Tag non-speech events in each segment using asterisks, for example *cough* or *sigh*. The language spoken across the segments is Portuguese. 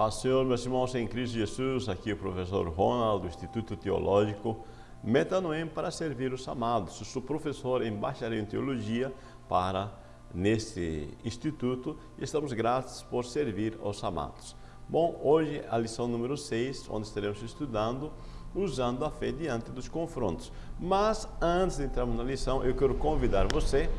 Paz, Senhor, meus irmãos em Cristo Jesus, aqui é o professor Ronald, do Instituto Teológico Metanoem, para servir os amados. Eu sou professor em bacharel em Teologia para neste instituto e estamos gratos por servir aos amados. Bom, hoje a lição número 6, onde estaremos estudando usando a fé diante dos confrontos. Mas antes de entrarmos na lição, eu quero convidar você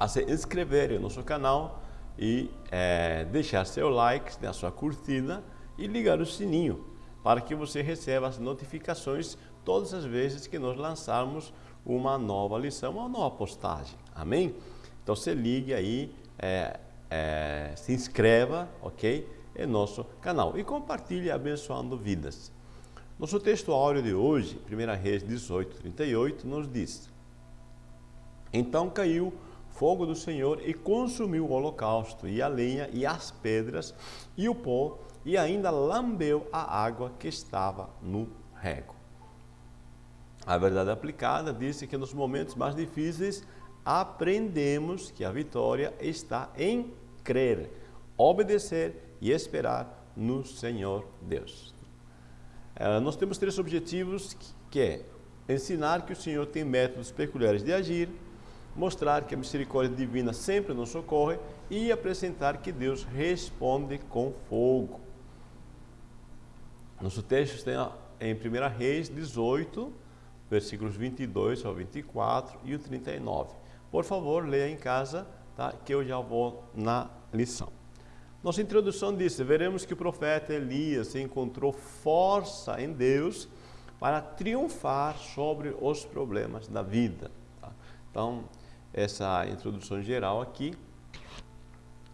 a se inscrever no nosso canal e é, deixar seu like, né, sua curtida e ligar o sininho para que você receba as notificações todas as vezes que nós lançarmos uma nova lição, uma nova postagem. Amém? Então você ligue aí, é, é, se inscreva, ok? Em nosso canal e compartilhe abençoando vidas. Nosso texto áureo de hoje, 1 Reis 18, 38, nos diz: Então caiu fogo do Senhor e consumiu o holocausto, e a lenha, e as pedras, e o pó, e ainda lambeu a água que estava no rego. A verdade aplicada disse que nos momentos mais difíceis aprendemos que a vitória está em crer, obedecer e esperar no Senhor Deus. Uh, nós temos três objetivos que é ensinar que o Senhor tem métodos peculiares de agir, mostrar que a misericórdia divina sempre nos socorre e apresentar que Deus responde com fogo. Nosso texto está em 1 Reis 18, versículos 22 ao 24 e o 39. Por favor, leia em casa, tá? que eu já vou na lição. Nossa introdução disse, veremos que o profeta Elias encontrou força em Deus para triunfar sobre os problemas da vida. Tá? Então, essa introdução geral aqui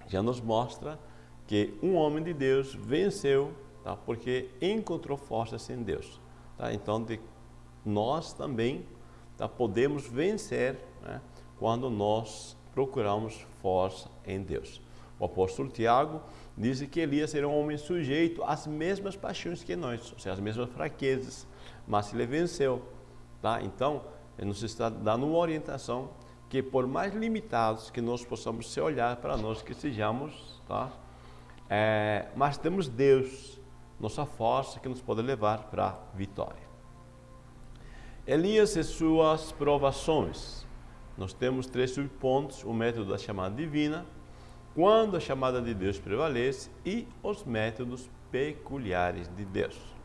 já nos mostra que um homem de Deus venceu, tá? porque encontrou forças em Deus. Tá? Então, de, nós também tá? podemos vencer né? quando nós procuramos força em Deus. O apóstolo Tiago diz que Elias era um homem sujeito às mesmas paixões que nós, ou seja, às mesmas fraquezas, mas ele venceu. Tá? Então, ele nos está dando uma orientação que por mais limitados que nós possamos se olhar para nós que sejamos, tá? É, mas temos Deus, nossa força que nos pode levar para a vitória. Elias e suas provações. Nós temos três subpontos, o método da chamada divina, quando a chamada de Deus prevalece e os métodos peculiares de Deus.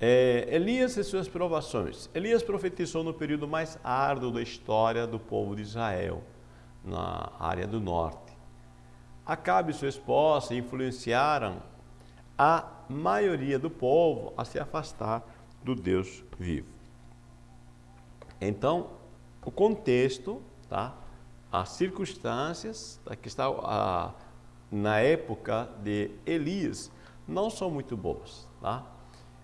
É, Elias e suas provações. Elias profetizou no período mais árduo da história do povo de Israel, na área do norte. Acabe e sua esposa influenciaram a maioria do povo a se afastar do Deus vivo. Então, o contexto, tá? as circunstâncias tá? que está a, na época de Elias não são muito boas. Tá?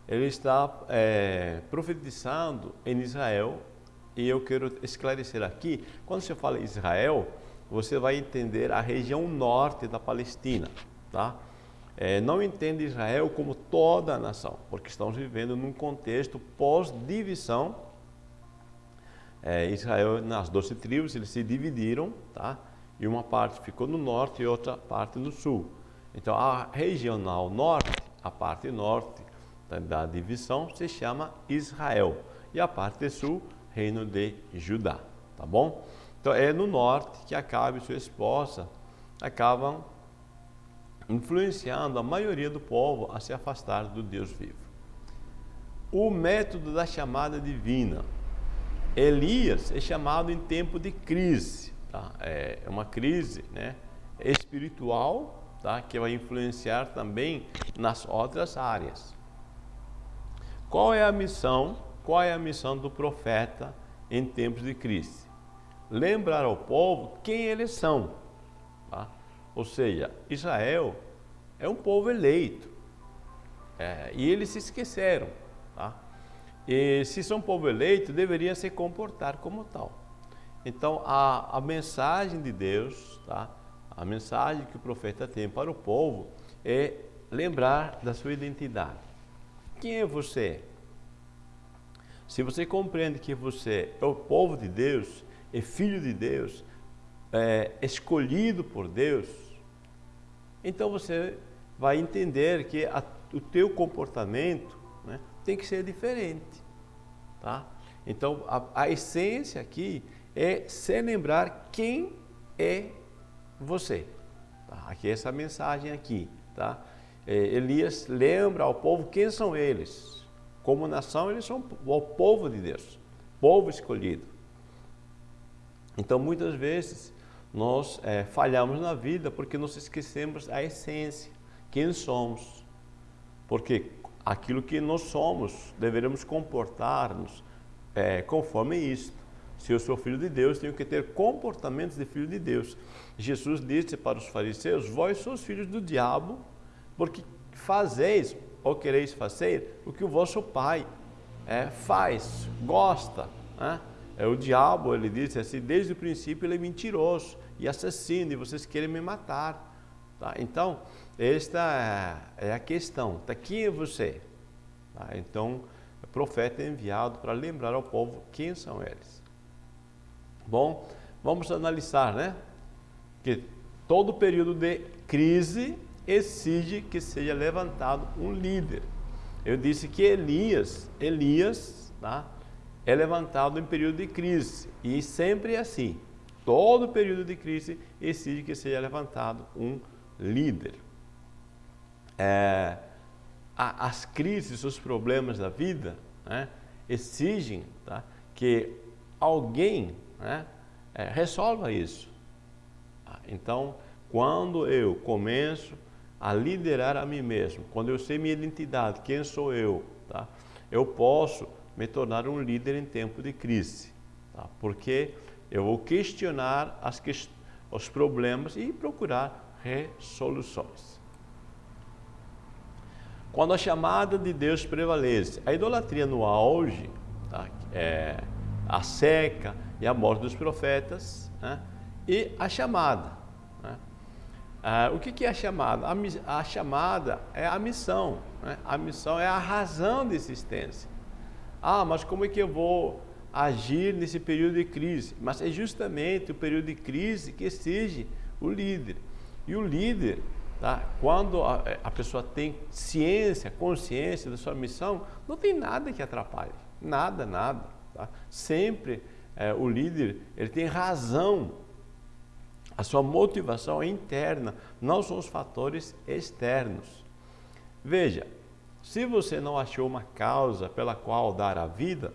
Ele está é, profetizando em Israel e eu quero esclarecer aqui, quando você fala Israel, você vai entender a região norte da Palestina, tá? É, não entende Israel como toda a nação, porque estamos vivendo num contexto pós-divisão. É, Israel, nas doze tribos, eles se dividiram, tá? E uma parte ficou no norte e outra parte no sul. Então, a regional norte, a parte norte, da divisão se chama Israel e a parte sul, reino de Judá, tá bom? Então é no norte que Acabe e sua esposa acabam influenciando a maioria do povo a se afastar do Deus vivo. O método da chamada divina. Elias é chamado em tempo de crise, tá? é uma crise né, espiritual tá? que vai influenciar também nas outras áreas. Qual é a missão? Qual é a missão do profeta em tempos de crise? Lembrar ao povo quem eles são. Tá? Ou seja, Israel é um povo eleito. É, e eles se esqueceram. Tá? E se são povo eleito, deveria se comportar como tal. Então, a, a mensagem de Deus, tá? a mensagem que o profeta tem para o povo é lembrar da sua identidade. Quem é você? Se você compreende que você é o povo de Deus, é filho de Deus, é escolhido por Deus, então você vai entender que a, o teu comportamento né, tem que ser diferente. Tá? Então, a, a essência aqui é se lembrar quem é você. Tá? Aqui essa mensagem aqui. Tá? É, Elias lembra ao povo quem são eles. Como nação, eles são o povo de Deus, povo escolhido. Então, muitas vezes, nós é, falhamos na vida porque nós esquecemos a essência, quem somos. Porque aquilo que nós somos, deveremos comportar-nos é, conforme isto. Se eu sou filho de Deus, tenho que ter comportamentos de filho de Deus. Jesus disse para os fariseus: Vós sois filhos do diabo, porque fazeis ou quereis fazer o que o vosso pai é, faz, gosta. Né? É o diabo, ele disse assim, desde o princípio ele é mentiroso e assassino e vocês querem me matar. Tá? Então, esta é, é a questão. Tá, quem é você? Tá? Então, o profeta é enviado para lembrar ao povo quem são eles. Bom, vamos analisar, né? Que todo período de crise exige que seja levantado um líder. Eu disse que Elias, Elias, tá? é levantado em período de crise e sempre é assim. Todo período de crise exige que seja levantado um líder. É, as crises, os problemas da vida né, exigem tá, que alguém né, é, resolva isso. Então, quando eu começo a liderar a mim mesmo, quando eu sei minha identidade, quem sou eu, tá? eu posso me tornar um líder em tempo de crise, tá? porque eu vou questionar as que, os problemas e procurar resoluções. Quando a chamada de Deus prevalece, a idolatria no auge, tá? é, a seca e a morte dos profetas, né? e a chamada, ah, o que, que é a chamada? A, a, chamada é a missão. Né? A missão é a razão de existência. Ah, mas como é que eu vou agir nesse período de crise? Mas é justamente o período de crise que exige o líder. E o líder, tá? quando a, a pessoa tem ciência, consciência da sua missão, não tem nada que atrapalhe. Nada, nada. Tá? Sempre é, o líder ele tem razão a sua motivação é interna, não são os fatores externos. Veja, se você não achou uma causa pela qual dar a vida,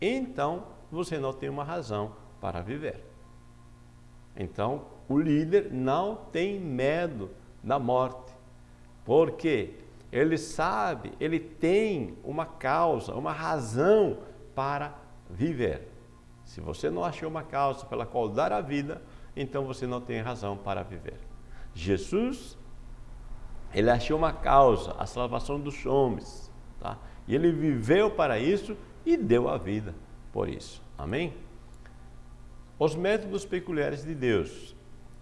então você não tem uma razão para viver. Então, o líder não tem medo da morte, porque ele sabe, ele tem uma causa, uma razão para viver. Se você não achou uma causa pela qual dar a vida, então você não tem razão para viver. Jesus, ele achou uma causa, a salvação dos homens, tá? E ele viveu para isso e deu a vida por isso. Amém? Os métodos peculiares de Deus.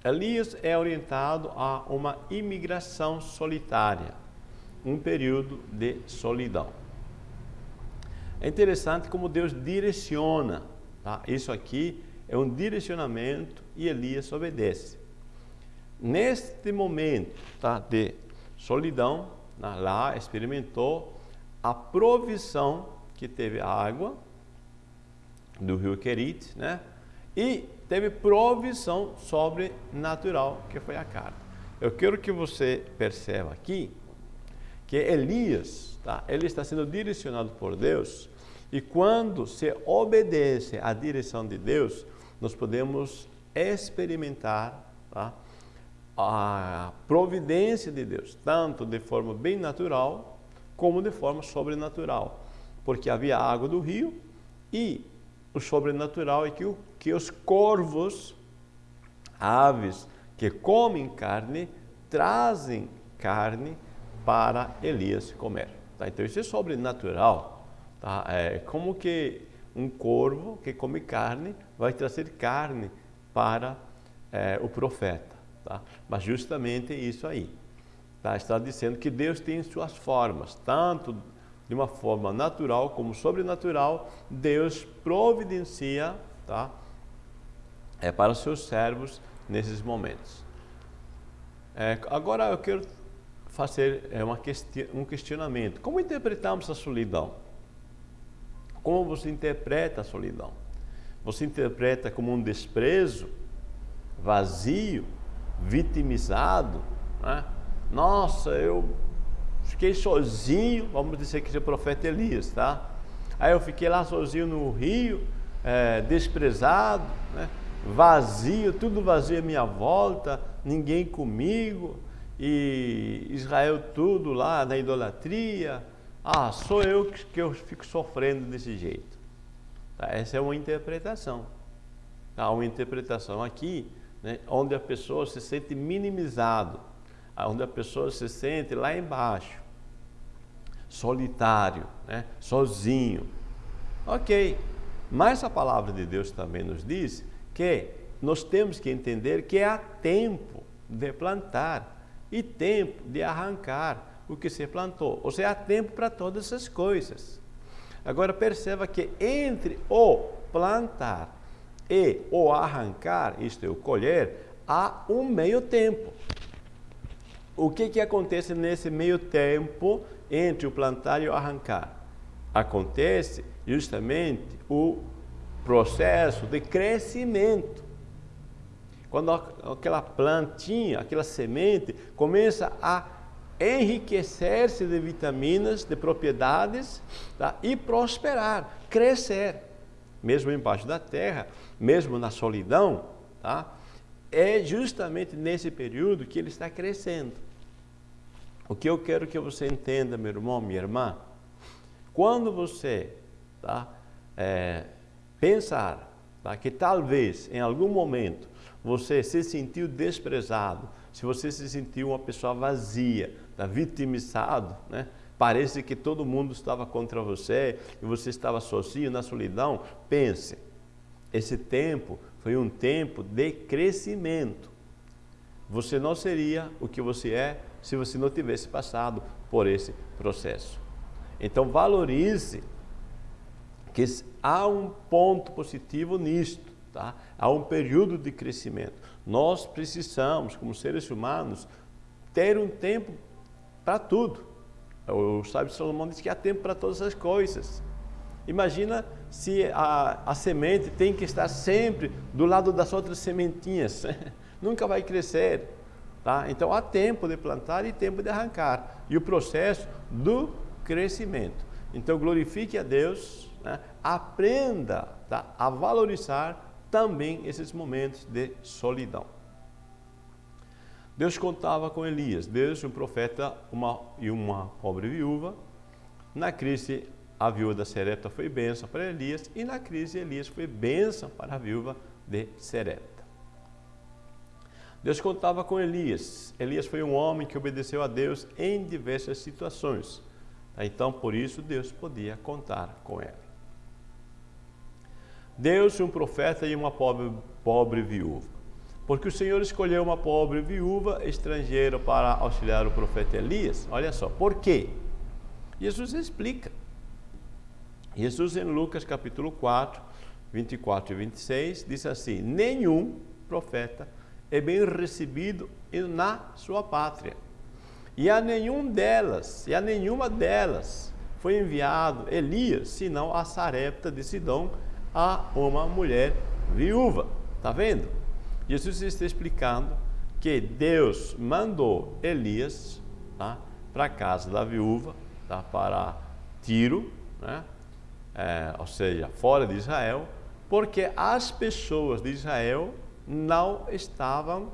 Elias é orientado a uma imigração solitária, um período de solidão. É interessante como Deus direciona, tá? Isso aqui é um direcionamento e Elias obedece. Neste momento tá, de solidão, lá experimentou a provisão que teve água do rio Querite, né? E teve provisão sobrenatural, que foi a carne. Eu quero que você perceba aqui que Elias, tá? ele está sendo direcionado por Deus, e quando se obedece à direção de Deus, nós podemos experimentar tá? a providência de Deus, tanto de forma bem natural, como de forma sobrenatural. Porque havia água do rio e o sobrenatural é que, o, que os corvos, aves que comem carne, trazem carne para Elias comer. Tá? Então isso é sobrenatural. Tá? É como que um corvo que come carne vai trazer carne para é, o profeta. Tá? Mas justamente isso aí. Tá? Está dizendo que Deus tem suas formas, tanto de uma forma natural como sobrenatural, Deus providencia tá? é, para os seus servos nesses momentos. É, agora eu quero fazer é, uma questi um questionamento. Como interpretamos a solidão? Como você interpreta a solidão? Você interpreta como um desprezo, vazio, vitimizado? Né? Nossa, eu fiquei sozinho, vamos dizer que é o profeta Elias, tá? Aí eu fiquei lá sozinho no rio, é, desprezado, né? vazio, tudo vazio à minha volta, ninguém comigo, e Israel tudo lá na idolatria. Ah, sou eu que, que eu fico sofrendo desse jeito. Tá? Essa é uma interpretação. Tá? Uma interpretação aqui, né, onde a pessoa se sente minimizado, onde a pessoa se sente lá embaixo, solitário, né, sozinho. Ok, mas a palavra de Deus também nos diz que nós temos que entender que há tempo de plantar e tempo de arrancar o que se plantou. Ou seja, há tempo para todas essas coisas. Agora perceba que entre o plantar e o arrancar, isto é, o colher, há um meio tempo. O que, que acontece nesse meio tempo entre o plantar e o arrancar? Acontece justamente o processo de crescimento. Quando aquela plantinha, aquela semente começa a enriquecer-se de vitaminas, de propriedades tá? e prosperar, crescer, mesmo embaixo da terra, mesmo na solidão, tá? é justamente nesse período que ele está crescendo. O que eu quero que você entenda, meu irmão, minha irmã, quando você tá, é, pensar tá, que talvez em algum momento você se sentiu desprezado, se você se sentiu uma pessoa vazia, tá, vitimizado, né? parece que todo mundo estava contra você e você estava sozinho na solidão, pense, esse tempo foi um tempo de crescimento. Você não seria o que você é se você não tivesse passado por esse processo. Então valorize que há um ponto positivo nisto. Tá? Há um período de crescimento. Nós precisamos, como seres humanos, ter um tempo para tudo. O sábio Salomão diz que há tempo para todas as coisas. Imagina se a, a semente tem que estar sempre do lado das outras sementinhas. *laughs* Nunca vai crescer. Tá? Então há tempo de plantar e tempo de arrancar. E o processo do crescimento. Então glorifique a Deus, né? aprenda tá? a valorizar também esses momentos de solidão. Deus contava com Elias, Deus, um profeta uma, e uma pobre viúva. Na crise, a viúva da Serepta foi bênção para Elias e na crise, Elias foi bênção para a viúva de Serepta. Deus contava com Elias. Elias foi um homem que obedeceu a Deus em diversas situações. Então, por isso, Deus podia contar com ele. Deus um profeta e uma pobre, pobre viúva. Porque o Senhor escolheu uma pobre viúva estrangeira para auxiliar o profeta Elias. Olha só, por quê? Jesus explica. Jesus em Lucas capítulo 4, 24 e 26 diz assim: Nenhum profeta é bem recebido na sua pátria. E a nenhum delas, e a nenhuma delas foi enviado Elias, senão a Sarepta de Sidom, a uma mulher viúva. Está vendo? Jesus está explicando que Deus mandou Elias tá, para a casa da viúva, tá, para Tiro, né, é, ou seja, fora de Israel, porque as pessoas de Israel não estavam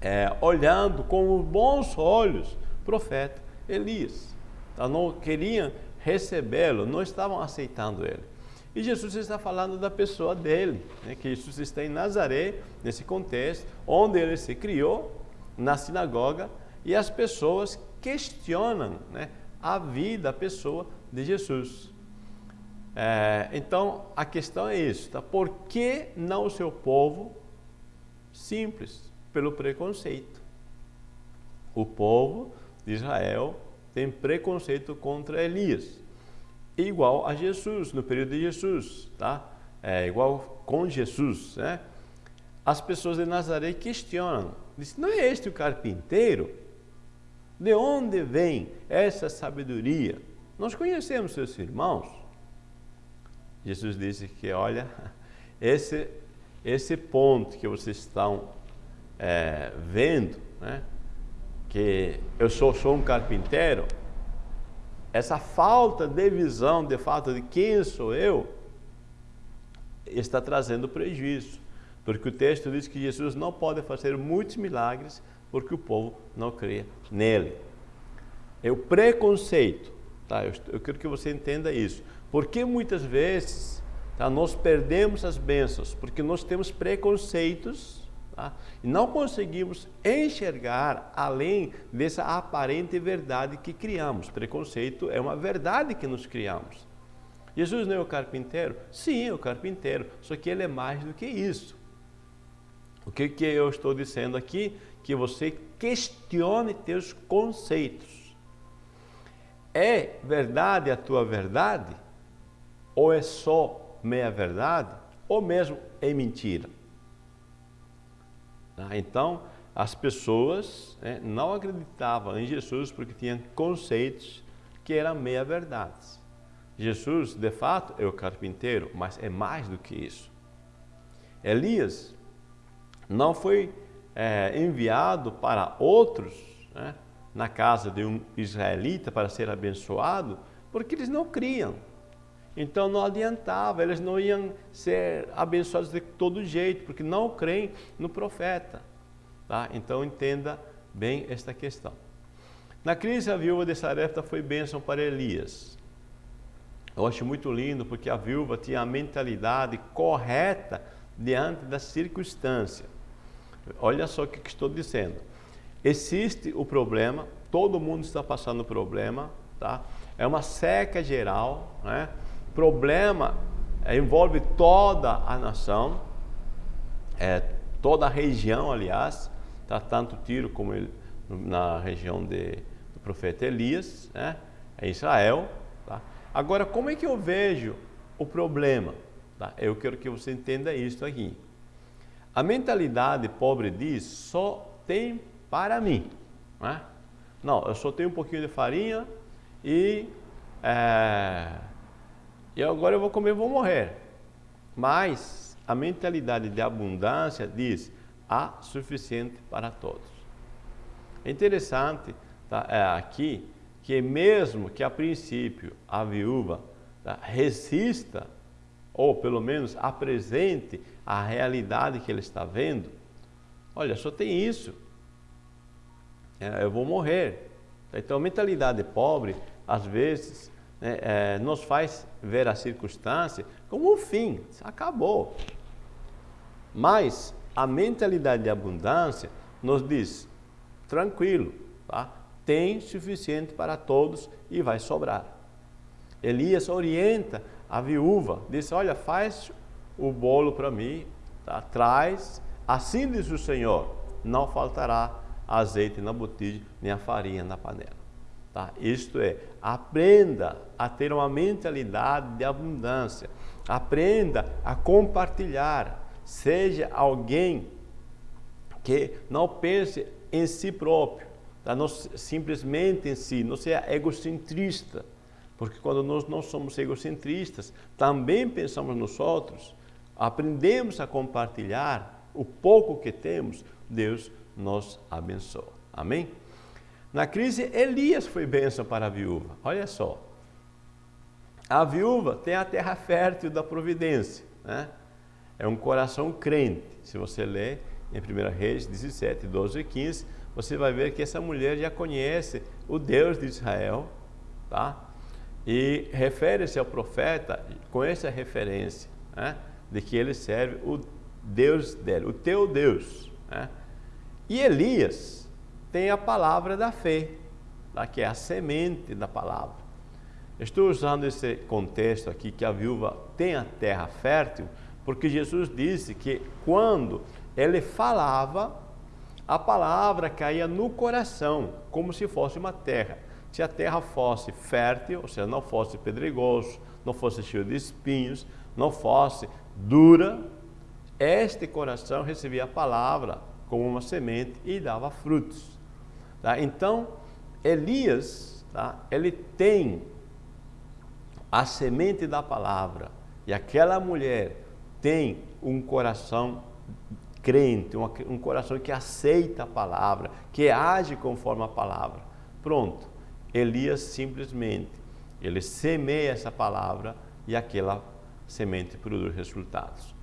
é, olhando com bons olhos o profeta Elias. Então, não queriam recebê-lo, não estavam aceitando ele. E Jesus está falando da pessoa dele, né? que Jesus está em Nazaré, nesse contexto, onde ele se criou, na sinagoga, e as pessoas questionam né, a vida, a pessoa de Jesus. É, então, a questão é isso, tá? por que não o seu povo? Simples, pelo preconceito. O povo de Israel tem preconceito contra Elias igual a Jesus, no período de Jesus, tá? É igual com Jesus, né? As pessoas de Nazaré questionam Disse, não é este o carpinteiro? De onde vem essa sabedoria? Nós conhecemos seus irmãos. Jesus disse que, olha, *laughs* esse, esse ponto que vocês estão é, vendo, né, que eu sou, sou um carpinteiro, essa falta de visão, de fato, de quem sou eu, está trazendo prejuízo. Porque o texto diz que Jesus não pode fazer muitos milagres porque o povo não crê nele. É o preconceito. Tá? Eu, eu quero que você entenda isso. Porque muitas vezes tá, nós perdemos as bênçãos? Porque nós temos preconceitos tá? e não conseguimos enxergar além dessa aparente verdade que criamos. Preconceito é uma verdade que nos criamos. Jesus não é o carpinteiro? Sim, é o carpinteiro, só que ele é mais do que isso. O que, que eu estou dizendo aqui? Que você questione teus conceitos. É verdade a tua verdade? Ou é só meia verdade? Ou mesmo é mentira? Ah, então, as pessoas né, não acreditavam em Jesus porque tinham conceitos que eram meia verdades. Jesus, de fato, é o carpinteiro, mas é mais do que isso. Elias não foi é, enviado para outros né, na casa de um israelita para ser abençoado, porque eles não criam. Então não adiantava, eles não iam ser abençoados de todo jeito, porque não creem no profeta. Tá? Então entenda bem esta questão. Na crise, a viúva de Sarepta foi bênção para Elias. Eu acho muito lindo porque a viúva tinha a mentalidade correta diante da circunstância. Olha só o que estou dizendo. Existe o problema, todo mundo está passando problema, tá? É uma seca geral, né? Problema é, envolve toda a nação, é, toda a região, aliás, tá? Tanto Tiro como ele, na região de, do profeta Elias, né? É Israel, tá? Agora, como é que eu vejo o problema? Tá? Eu quero que você entenda isso aqui. A mentalidade pobre diz, só tem para mim. Né? Não, eu só tenho um pouquinho de farinha e, é, e agora eu vou comer vou morrer. Mas a mentalidade de abundância diz, há suficiente para todos. É interessante tá, é, aqui que mesmo que a princípio a viúva tá, resista ou pelo menos apresente a realidade que ele está vendo, olha, só tem isso, é, eu vou morrer. Então, a mentalidade pobre, às vezes, né, é, nos faz ver a circunstância como um fim, acabou. Mas a mentalidade de abundância nos diz, tranquilo, tá? tem suficiente para todos e vai sobrar. Elias orienta a viúva disse, olha, faz o bolo para mim, tá? traz, assim diz o Senhor, não faltará azeite na botija, nem a farinha na panela. Tá? Isto é, aprenda a ter uma mentalidade de abundância, aprenda a compartilhar, seja alguém que não pense em si próprio, tá? não simplesmente em si, não seja egocentrista, porque quando nós não somos egocentristas, também pensamos nos outros, aprendemos a compartilhar o pouco que temos, Deus nos abençoa. Amém? Na crise, Elias foi bênção para a viúva. Olha só. A viúva tem a terra fértil da providência. Né? É um coração crente. Se você ler em 1 Reis 17, 12 e 15, você vai ver que essa mulher já conhece o Deus de Israel, tá? E refere-se ao profeta com essa referência, né, de que ele serve o Deus dele, o teu Deus. Né? E Elias tem a palavra da fé, tá, que é a semente da palavra. Estou usando esse contexto aqui que a viúva tem a terra fértil, porque Jesus disse que quando ele falava, a palavra caía no coração, como se fosse uma terra. Se a terra fosse fértil, ou seja, não fosse pedregoso, não fosse cheio de espinhos, não fosse dura, este coração recebia a palavra como uma semente e dava frutos. Tá? Então, Elias, tá? ele tem a semente da palavra e aquela mulher tem um coração crente, um coração que aceita a palavra, que age conforme a palavra. Pronto, Elias simplesmente, ele semeia essa palavra e aquela semente produz resultados.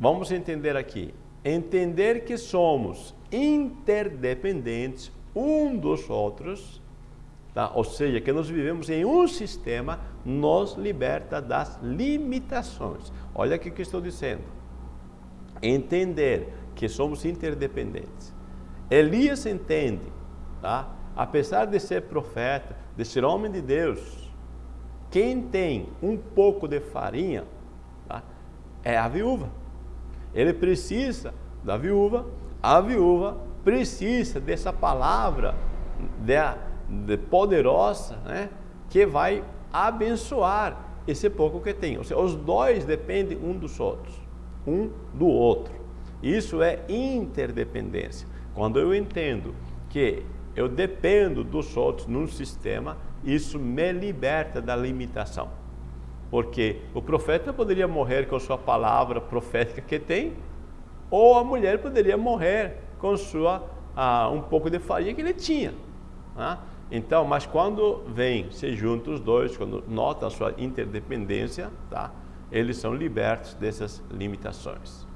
Vamos entender aqui, entender que somos interdependentes um dos outros, tá? ou seja, que nós vivemos em um sistema, nos liberta das limitações. Olha o que estou dizendo entender que somos interdependentes. Elias entende, tá? apesar de ser profeta, de ser homem de Deus, quem tem um pouco de farinha tá? é a viúva. Ele precisa da viúva, a viúva precisa dessa palavra de, de poderosa né? que vai abençoar esse pouco que tem. Ou seja, os dois dependem um dos outros um do outro. Isso é interdependência. Quando eu entendo que eu dependo dos outros num sistema, isso me liberta da limitação. Porque o profeta poderia morrer com sua palavra profética que tem, ou a mulher poderia morrer com sua ah, um pouco de farinha que ele tinha. Né? Então, mas quando vem, se juntam os dois, quando nota a sua interdependência, tá? eles são libertos dessas limitações.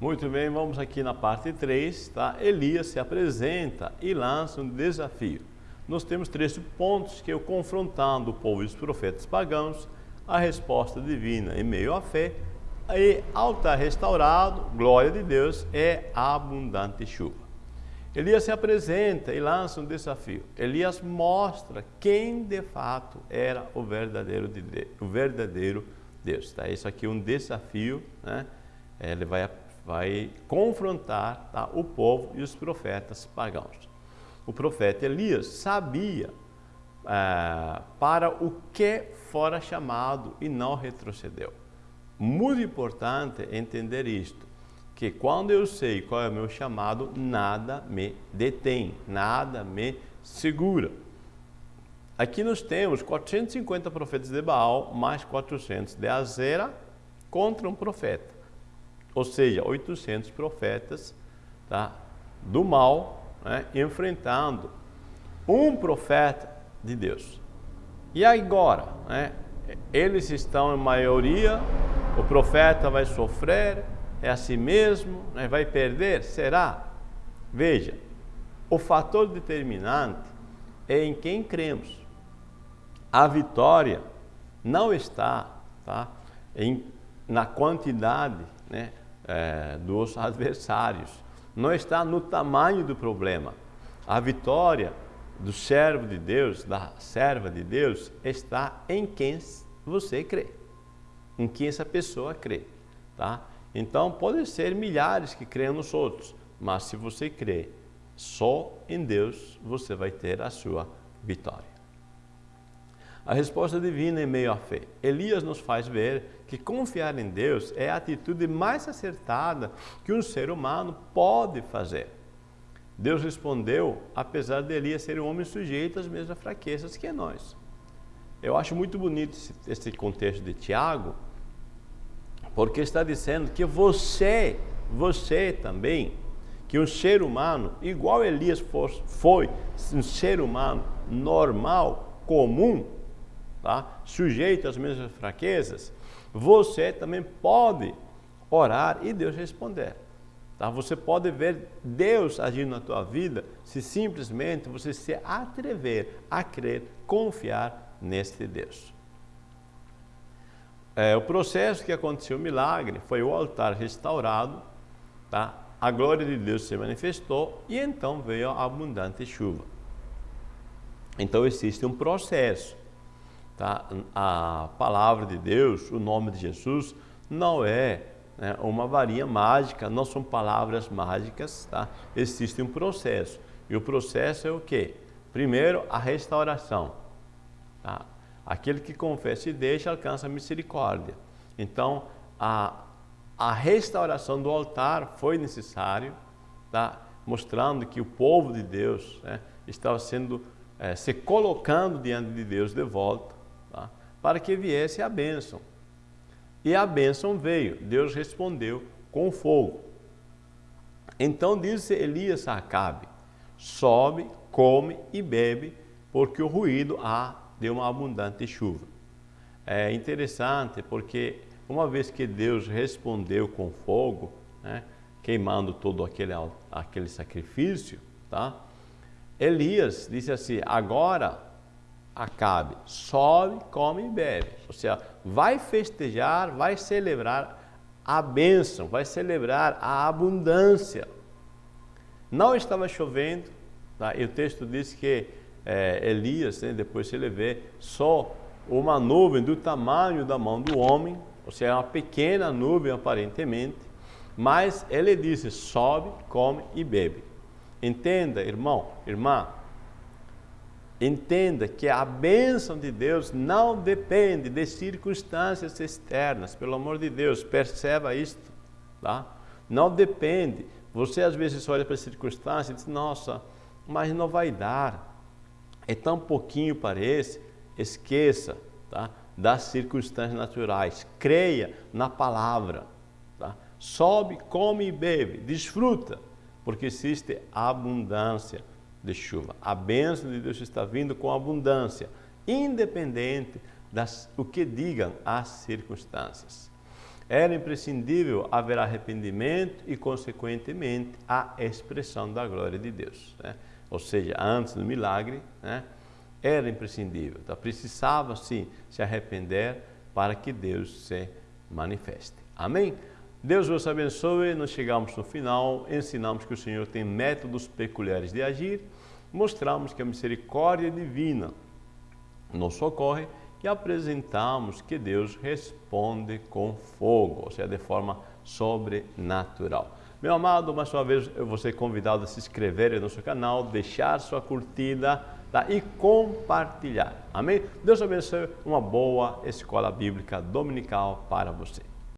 Muito bem, vamos aqui na parte 3, tá? Elias se apresenta e lança um desafio. Nós temos três pontos que eu confrontando o povo e os profetas pagãos, a resposta divina em meio à fé, e altar restaurado, glória de Deus, é abundante chuva. Elias se apresenta e lança um desafio. Elias mostra quem de fato era o verdadeiro, de Deus, o verdadeiro Deus. Tá? Isso aqui é um desafio, né? ele vai, vai confrontar tá? o povo e os profetas pagãos. O profeta Elias sabia é, para o que fora chamado e não retrocedeu. Muito importante entender isto que quando eu sei qual é o meu chamado, nada me detém, nada me segura. Aqui nós temos 450 profetas de Baal, mais 400 de Azera, contra um profeta. Ou seja, 800 profetas tá, do mal, né, enfrentando um profeta de Deus. E agora, né, eles estão em maioria, o profeta vai sofrer, é a si mesmo, né? vai perder? Será? Veja, o fator determinante é em quem cremos. A vitória não está tá, em, na quantidade né, é, dos *laughs* adversários, não está no tamanho do problema. A vitória do servo de Deus, da serva de Deus, está em quem você crê, em quem essa pessoa crê. Tá? Então, podem ser milhares que creem nos outros, mas se você crê só em Deus, você vai ter a sua vitória. A resposta divina em meio à fé. Elias nos faz ver que confiar em Deus é a atitude mais acertada que um ser humano pode fazer. Deus respondeu, apesar de Elias ser um homem sujeito às mesmas fraquezas que nós. Eu acho muito bonito esse, esse contexto de Tiago, porque está dizendo que você, você também, que um ser humano, igual Elias foi, um ser humano normal, comum, tá? sujeito às mesmas fraquezas, você também pode orar e Deus responder. Tá? Você pode ver Deus agindo na tua vida se simplesmente você se atrever a crer, confiar neste Deus. É, o processo que aconteceu o milagre foi o altar restaurado, tá? a glória de Deus se manifestou e então veio a abundante chuva. Então existe um processo. Tá? A palavra de Deus, o nome de Jesus, não é né, uma varinha mágica, não são palavras mágicas, tá? existe um processo. E o processo é o quê? Primeiro, a restauração. Tá? Aquele que confessa e deixa alcança a misericórdia. Então, a, a restauração do altar foi necessário, tá? mostrando que o povo de Deus né, estava sendo é, se colocando diante de Deus de volta, tá? para que viesse a bênção. E a bênção veio, Deus respondeu com fogo. Então disse Elias a Acabe, sobe, come e bebe, porque o ruído há de uma abundante chuva. É interessante porque uma vez que Deus respondeu com fogo, né, queimando todo aquele, aquele sacrifício, tá? Elias disse assim, agora Acabe, sobe, come e bebe. Ou seja, vai festejar, vai celebrar a bênção, vai celebrar a abundância. Não estava chovendo, tá? e o texto diz que é, Elias, né, depois ele vê, só uma nuvem do tamanho da mão do homem, ou seja, uma pequena nuvem aparentemente, mas ele disse, sobe, come e bebe. Entenda, irmão, irmã, Entenda que a bênção de Deus não depende de circunstâncias externas, pelo amor de Deus, perceba isto, tá? Não depende. Você às vezes olha para as circunstâncias e diz, nossa, mas não vai dar. É tão pouquinho parece. Esqueça tá? das circunstâncias naturais. Creia na palavra. Tá? Sobe, come e bebe, desfruta, porque existe abundância de chuva. A bênção de Deus está vindo com abundância, independente das o que digam as circunstâncias. Era imprescindível haver arrependimento e, consequentemente, a expressão da glória de Deus. Né? Ou seja, antes do milagre, né? era imprescindível. Então, precisava, sim, se arrepender para que Deus se manifeste. Amém? Deus vos abençoe, nós chegamos no final, ensinamos que o Senhor tem métodos peculiares de agir, mostramos que a misericórdia divina nos socorre e apresentamos que Deus responde com fogo, ou seja, de forma sobrenatural. Meu amado, mais uma vez eu vou ser convidado a se inscrever no nosso canal, deixar sua curtida tá? e compartilhar. Amém? Deus abençoe uma boa escola bíblica dominical para você.